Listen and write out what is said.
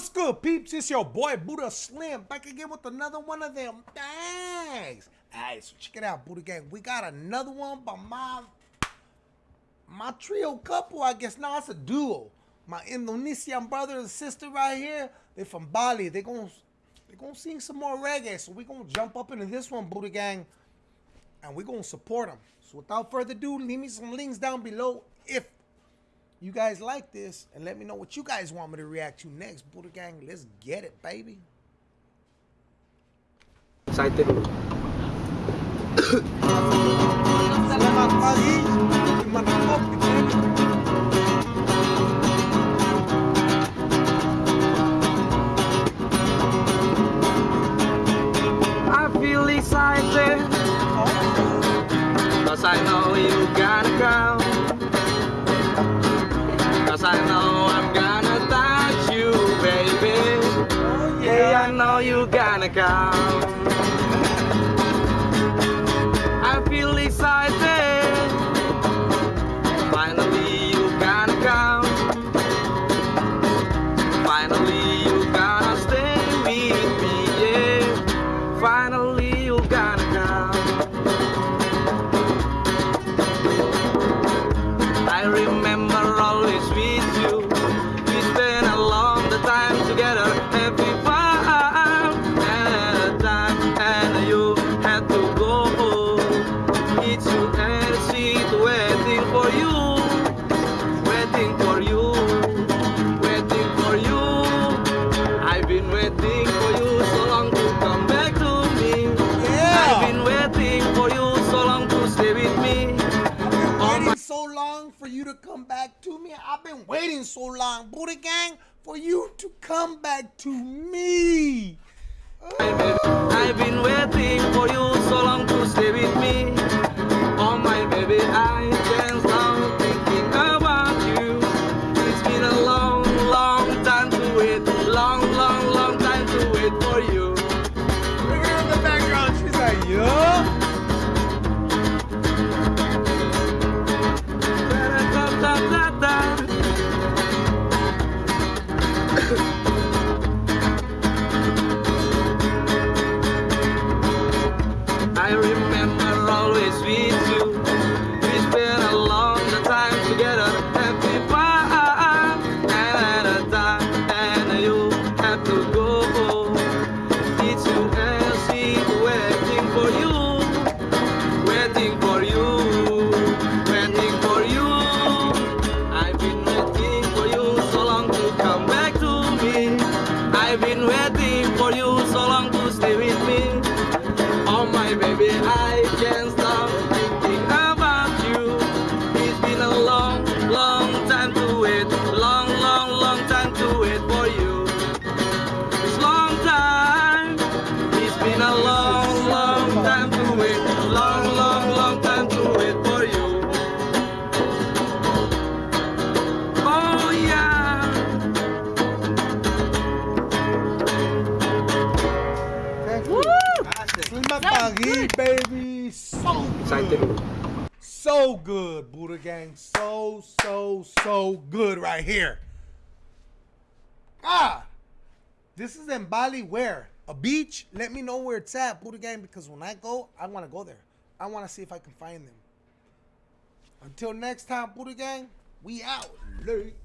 What's good, peeps? It's your boy Buddha Slim back again with another one of them. Thanks. Alright, so check it out, Buddha Gang. We got another one by my my trio couple, I guess. Now it's a duo. My Indonesian brother and sister right here. They're from Bali. They're gonna they're gonna sing some more reggae. So we gonna jump up into this one, Buddha Gang, and we gonna support them. So without further ado, leave me some links down below if you guys like this and let me know what you guys want me to react to next. Buddha Gang, let's get it, baby. Excited? I know you gonna come I you gonna come I feel excited. Finally you gonna come Finally to come back to me. I've been waiting so long, Buddha Gang, for you to come back to me. I've been waiting for you so long to remember always with you. Baby. So good. So good, Buddha Gang. So, so, so good right here. Ah, this is in Bali. Where? A beach? Let me know where it's at, Buddha Gang, because when I go, I want to go there. I want to see if I can find them. Until next time, Buddha Gang, we out. Late.